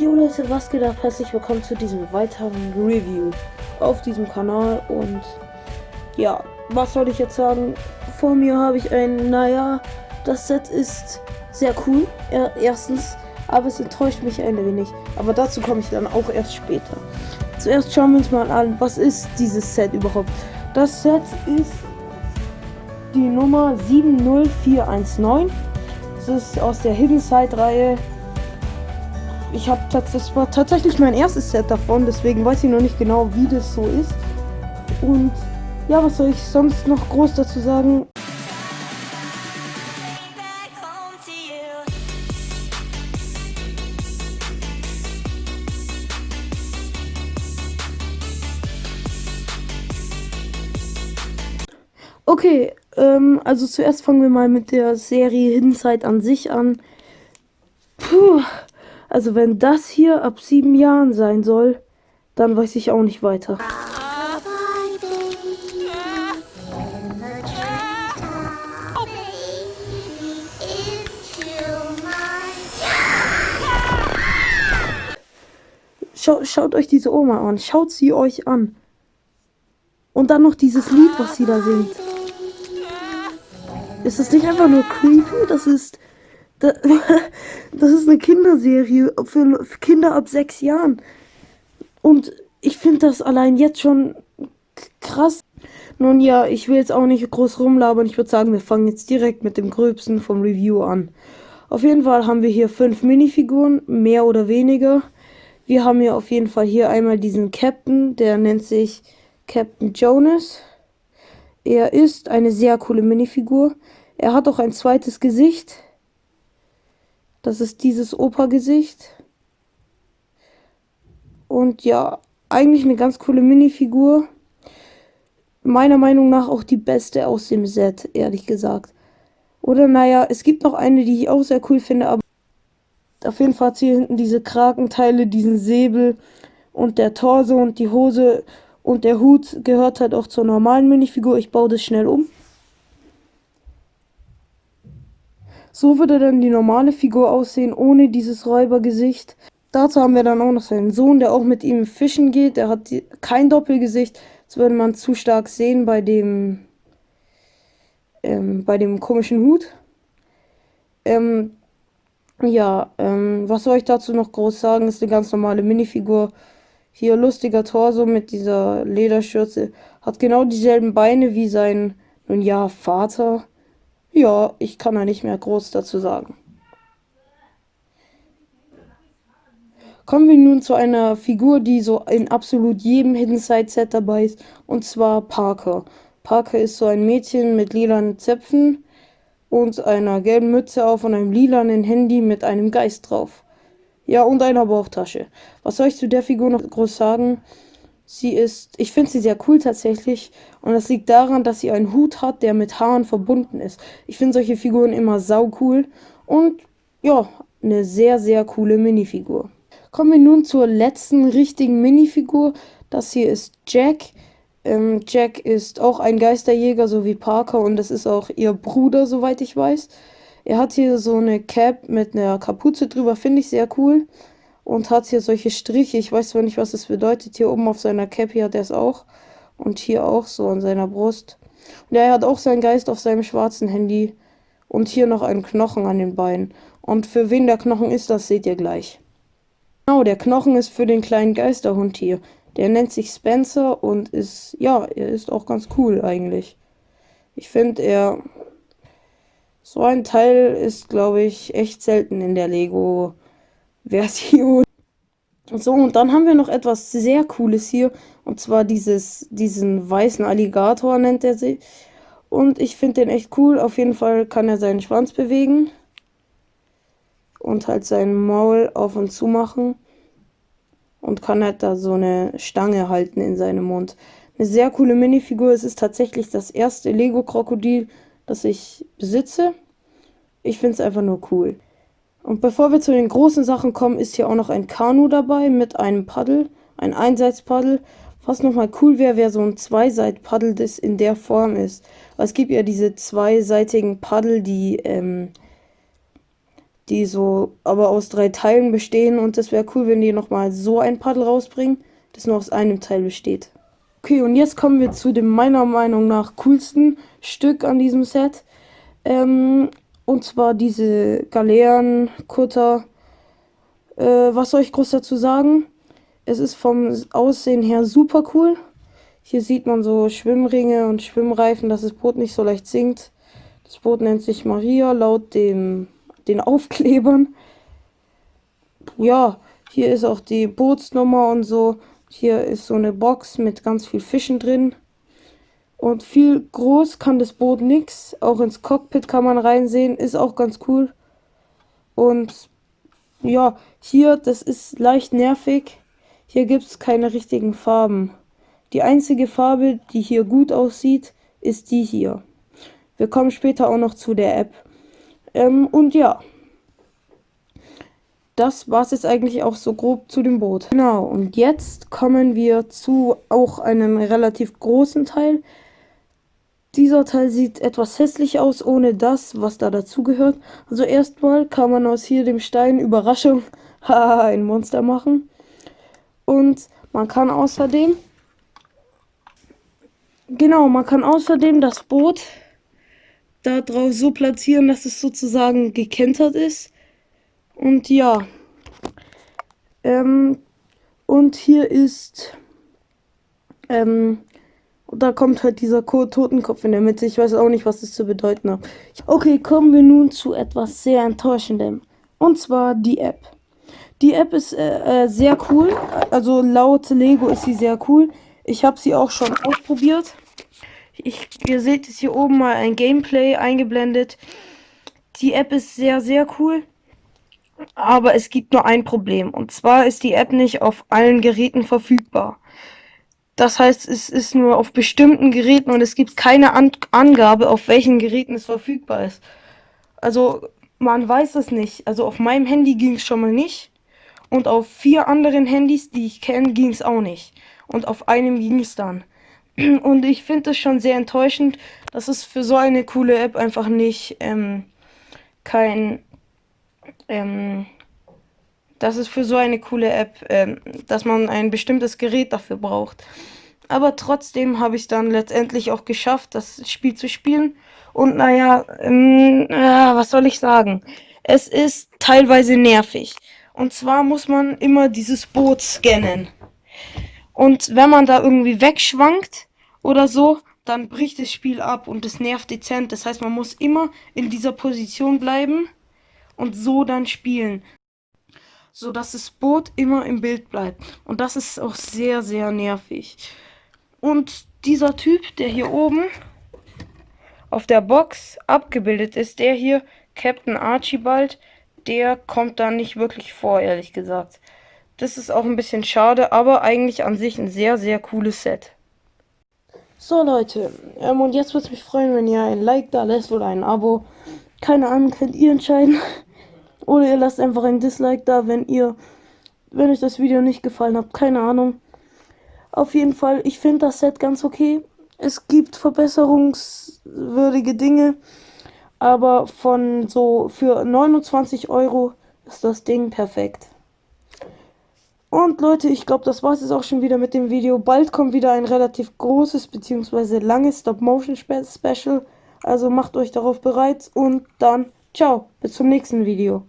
Jo Leute, was geht ab? Herzlich willkommen zu diesem weiteren Review auf diesem Kanal und ja, was soll ich jetzt sagen? Vor mir habe ich ein, naja, das Set ist sehr cool, erstens, aber es enttäuscht mich ein wenig, aber dazu komme ich dann auch erst später. Zuerst schauen wir uns mal an, was ist dieses Set überhaupt? Das Set ist die Nummer 70419. Das ist aus der Hidden Side Reihe ich habe das war tatsächlich mein erstes Set davon, deswegen weiß ich noch nicht genau, wie das so ist. Und ja, was soll ich sonst noch groß dazu sagen? Okay, ähm, also zuerst fangen wir mal mit der Serie Hidden Side an sich an. Puh. Also wenn das hier ab sieben Jahren sein soll, dann weiß ich auch nicht weiter. Schau, schaut euch diese Oma an. Schaut sie euch an. Und dann noch dieses Lied, was sie da singt. Ist das nicht einfach nur creepy? Das ist Das ist eine Kinderserie für Kinder ab sechs Jahren. Und ich finde das allein jetzt schon krass. Nun ja, ich will jetzt auch nicht groß rumlabern. Ich würde sagen, wir fangen jetzt direkt mit dem Gröbsten vom Review an. Auf jeden Fall haben wir hier fünf Minifiguren, mehr oder weniger. Wir haben hier auf jeden Fall hier einmal diesen Captain, der nennt sich Captain Jonas. Er ist eine sehr coole Minifigur. Er hat auch ein zweites Gesicht. Das ist dieses Opa-Gesicht. Und ja, eigentlich eine ganz coole Minifigur. Meiner Meinung nach auch die beste aus dem Set, ehrlich gesagt. Oder naja, es gibt noch eine, die ich auch sehr cool finde, aber auf jeden Fall hat hier hinten diese Krakenteile, diesen Säbel und der Torso und die Hose und der Hut gehört halt auch zur normalen Minifigur. Ich baue das schnell um. So würde dann die normale Figur aussehen, ohne dieses Räubergesicht. Dazu haben wir dann auch noch seinen Sohn, der auch mit ihm fischen geht. Der hat kein Doppelgesicht. Das würde man zu stark sehen bei dem, ähm, bei dem komischen Hut. Ähm, ja, ähm, was soll ich dazu noch groß sagen? Ist eine ganz normale Minifigur. Hier lustiger Torso mit dieser Lederschürze. Hat genau dieselben Beine wie sein, nun ja, Vater. Ja, ich kann da nicht mehr groß dazu sagen. Kommen wir nun zu einer Figur, die so in absolut jedem Hidden Side Set dabei ist, und zwar Parker. Parker ist so ein Mädchen mit lilanen Zöpfen und einer gelben Mütze auf und einem lilanen Handy mit einem Geist drauf. Ja, und einer Bauchtasche. Was soll ich zu der Figur noch groß sagen? Sie ist, ich finde sie sehr cool tatsächlich. Und das liegt daran, dass sie einen Hut hat, der mit Haaren verbunden ist. Ich finde solche Figuren immer sau cool. Und ja, eine sehr, sehr coole Minifigur. Kommen wir nun zur letzten richtigen Minifigur. Das hier ist Jack. Ähm, Jack ist auch ein Geisterjäger, so wie Parker. Und das ist auch ihr Bruder, soweit ich weiß. Er hat hier so eine Cap mit einer Kapuze drüber, finde ich sehr cool und hat hier solche Striche. Ich weiß zwar nicht, was das bedeutet. Hier oben auf seiner Cap hier hat er es auch. Und hier auch so an seiner Brust. Und er hat auch seinen Geist auf seinem schwarzen Handy. Und hier noch einen Knochen an den Beinen. Und für wen der Knochen ist, das seht ihr gleich. Genau, der Knochen ist für den kleinen Geisterhund hier. Der nennt sich Spencer und ist, ja, er ist auch ganz cool eigentlich. Ich finde, er. So ein Teil ist, glaube ich, echt selten in der Lego Version. So, und dann haben wir noch etwas sehr Cooles hier. Und zwar dieses, diesen weißen Alligator nennt er sich. Und ich finde den echt cool. Auf jeden Fall kann er seinen Schwanz bewegen. Und halt sein Maul auf und zu machen. Und kann halt da so eine Stange halten in seinem Mund. Eine sehr coole Minifigur. Es ist tatsächlich das erste Lego-Krokodil, das ich besitze. Ich finde es einfach nur cool. Und bevor wir zu den großen Sachen kommen, ist hier auch noch ein Kanu dabei mit einem Paddel, ein Einseitspaddel. Was nochmal cool wäre, wäre so ein Zweiseitpaddel, das in der Form ist. Es gibt ja diese zweiseitigen Paddel, die, ähm, die so aber aus drei Teilen bestehen und es wäre cool, wenn die nochmal so ein Paddel rausbringen, das nur aus einem Teil besteht. Okay, und jetzt kommen wir zu dem meiner Meinung nach coolsten Stück an diesem Set. Ähm, und zwar diese Galeeren, Kutter. Äh, was soll ich groß dazu sagen? Es ist vom Aussehen her super cool. Hier sieht man so Schwimmringe und Schwimmreifen, dass das Boot nicht so leicht sinkt. Das Boot nennt sich Maria laut dem, den Aufklebern. Ja, hier ist auch die Bootsnummer und so. Hier ist so eine Box mit ganz viel Fischen drin. Und viel groß kann das Boot nix. Auch ins Cockpit kann man reinsehen. Ist auch ganz cool. Und ja, hier, das ist leicht nervig. Hier gibt es keine richtigen Farben. Die einzige Farbe, die hier gut aussieht, ist die hier. Wir kommen später auch noch zu der App. Ähm, und ja, das war es jetzt eigentlich auch so grob zu dem Boot. Genau, und jetzt kommen wir zu auch einem relativ großen Teil. Dieser Teil sieht etwas hässlich aus, ohne das, was da dazugehört. Also erstmal kann man aus hier dem Stein Überraschung ein Monster machen. Und man kann außerdem, genau, man kann außerdem das Boot da drauf so platzieren, dass es sozusagen gekentert ist. Und ja. Ähm, und hier ist. Ähm, da kommt halt dieser Totenkopf in der Mitte. Ich weiß auch nicht, was das zu bedeuten hat. Okay, kommen wir nun zu etwas sehr Enttäuschendem. Und zwar die App. Die App ist äh, äh, sehr cool. Also laut Lego ist sie sehr cool. Ich habe sie auch schon ausprobiert. Ich, ihr seht es hier oben mal ein Gameplay eingeblendet. Die App ist sehr, sehr cool. Aber es gibt nur ein Problem. Und zwar ist die App nicht auf allen Geräten verfügbar. Das heißt, es ist nur auf bestimmten Geräten und es gibt keine An Angabe, auf welchen Geräten es verfügbar ist. Also, man weiß es nicht. Also auf meinem Handy ging es schon mal nicht. Und auf vier anderen Handys, die ich kenne, ging es auch nicht. Und auf einem ging es dann. Und ich finde es schon sehr enttäuschend, dass es für so eine coole App einfach nicht ähm, kein, ähm, dass es für so eine coole App, ähm, dass man ein bestimmtes Gerät dafür braucht. Aber trotzdem habe ich es dann letztendlich auch geschafft, das Spiel zu spielen. Und naja, ähm, äh, was soll ich sagen? Es ist teilweise nervig. Und zwar muss man immer dieses Boot scannen. Und wenn man da irgendwie wegschwankt, oder so, dann bricht das Spiel ab und es nervt dezent. Das heißt, man muss immer in dieser Position bleiben und so dann spielen. So dass das Boot immer im Bild bleibt. Und das ist auch sehr, sehr nervig. Und dieser Typ, der hier oben auf der Box abgebildet ist, der hier, Captain Archibald, der kommt da nicht wirklich vor, ehrlich gesagt. Das ist auch ein bisschen schade, aber eigentlich an sich ein sehr, sehr cooles Set. So Leute, ähm, und jetzt würde es mich freuen, wenn ihr ein Like da lässt oder ein Abo. Keine Ahnung, könnt ihr entscheiden. Oder ihr lasst einfach ein Dislike da, wenn ihr, wenn euch das Video nicht gefallen hat. Keine Ahnung. Auf jeden Fall, ich finde das Set ganz okay. Es gibt verbesserungswürdige Dinge. Aber von so für 29 Euro ist das Ding perfekt. Und Leute, ich glaube, das war es auch schon wieder mit dem Video. Bald kommt wieder ein relativ großes bzw. langes Stop-Motion-Special. Also macht euch darauf bereit und dann ciao, bis zum nächsten Video.